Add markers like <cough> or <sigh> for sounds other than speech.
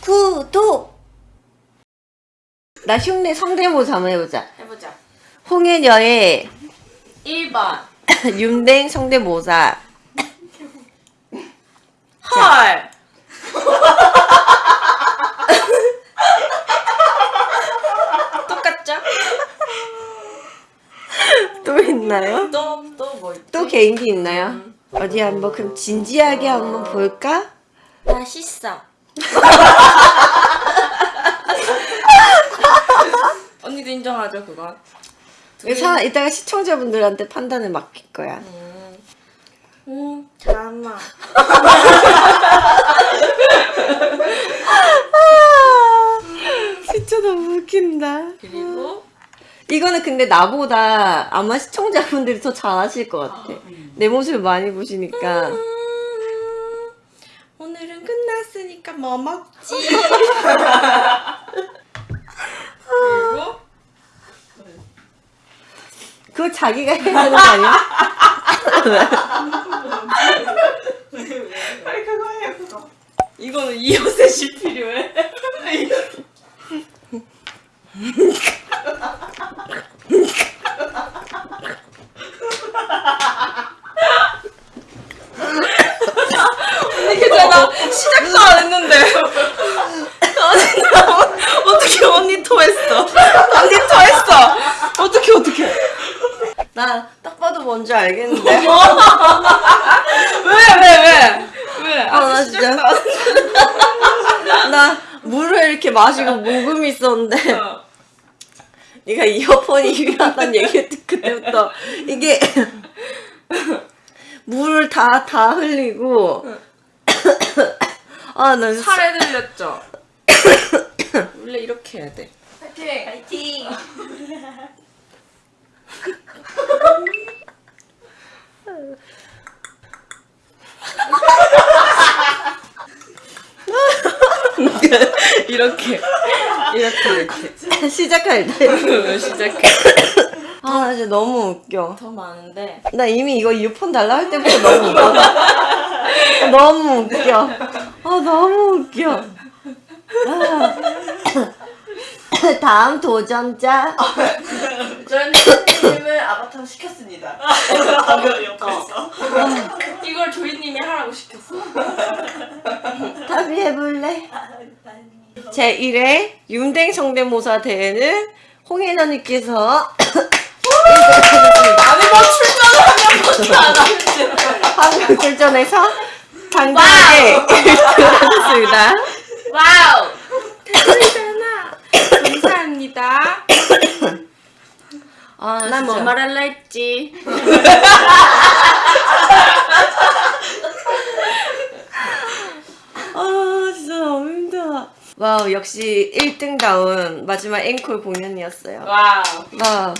구독! 나 흉내 성대모사 한번 해보자. 해보자. 홍해녀의 1번. 윤댕 성대모사. 헐. <laughs> 똑같죠? 또 있나요? 또 또 뭐 있지? 또 개인기 있나요? 어디 한번 그럼 진지하게 한번 볼까? 맛있어. <laughs> 언니도 인정하죠 그건. 이거 사, 이따가 시청자분들한테 판단을 맡길 거야. 음, 음 잠아. <laughs> 진짜 너무 웃긴다. 그리고 이거는 근데 나보다 아마 시청자분들이 더 잘하실 것 같아. 내 모습을 많이 보시니까. 음, 끝났으니까 뭐 먹지? 그리고 그거 자기가 해야 되는 거 아니야? <laughs> 빨리 그거 해 그거. 이거는 이어셋이 필요해. 언니 괜찮아 시작도 안 했는데 언니 나 어떻게 언니 토했어 언니 토했어 어떻게 어떻게 나 딱 봐도 뭔지 알겠는데. <laughs> 왜 왜 왜 왜? 아, 나 아직 진짜. 시작도 안 했는데. 나 물을 이렇게 마시고 녹음이 있었는데 어. 네가 이어폰이 필요하다는 얘기를 듣 그때부터 이게 물을 다다 흘리고 아나 살에 들렸죠? 원래 이렇게 해야 돼. 파이팅 파이팅 <laughs> <laughs> 이렇게. 이렇게, 이렇게. 시작할 때 시작해. 아 진짜 너무 웃겨 더 많은데. 나 이미 이거 이어폰 달라 할 때부터 너무 웃겨 너무 웃겨 아 너무 웃겨 아. <laughs> 다음 도전자 <laughs> 저는 선생님을 아바타로 시켰습니다. 이걸 조이님이 하라고 시켰어. <laughs> 답이 해볼래? 제 1회 윤댕 성대모사 대회는 홍혜나님께서 <laughs> 아니, 뭐 출전을 하면 못하나. 한국 출전해서 당당하게 1등을 하셨습니다. 와우! <laughs> 대단하잖아. 감사합니다. 아, 난뭐 진짜. 말할라 했지. <laughs> 아 진짜 너무 힘들어. 와우 역시 1등다운 마지막 앵콜 공연이었어요. 와우. 와우